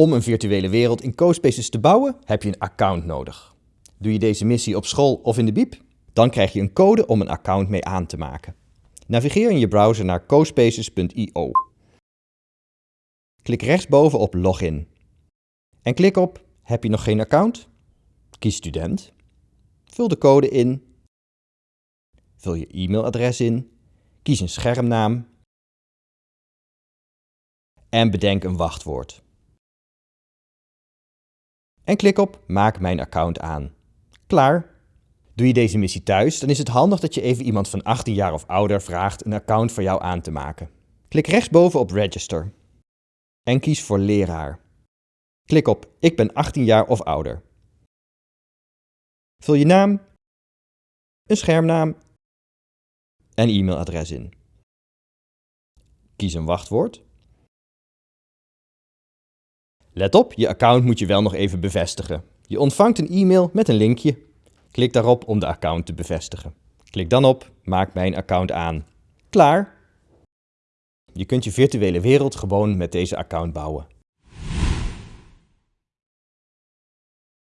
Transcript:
Om een virtuele wereld in CoSpaces te bouwen heb je een account nodig. Doe je deze missie op school of in de biep? Dan krijg je een code om een account mee aan te maken. Navigeer in je browser naar cospaces.io. Klik rechtsboven op Login. En klik op Heb je nog geen account? Kies Student. Vul de code in. Vul je e-mailadres in. Kies een schermnaam. En bedenk een wachtwoord. En klik op Maak mijn account aan. Klaar! Doe je deze missie thuis, dan is het handig dat je even iemand van 18 jaar of ouder vraagt een account voor jou aan te maken. Klik rechtsboven op Register en kies voor leraar. Klik op Ik ben 18 jaar of ouder. Vul je naam, een schermnaam en e-mailadres in. Kies een wachtwoord. Let op, je account moet je wel nog even bevestigen. Je ontvangt een e-mail met een linkje. Klik daarop om de account te bevestigen. Klik dan op Maak mijn account aan. Klaar! Je kunt je virtuele wereld gewoon met deze account bouwen.